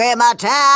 Grandma time.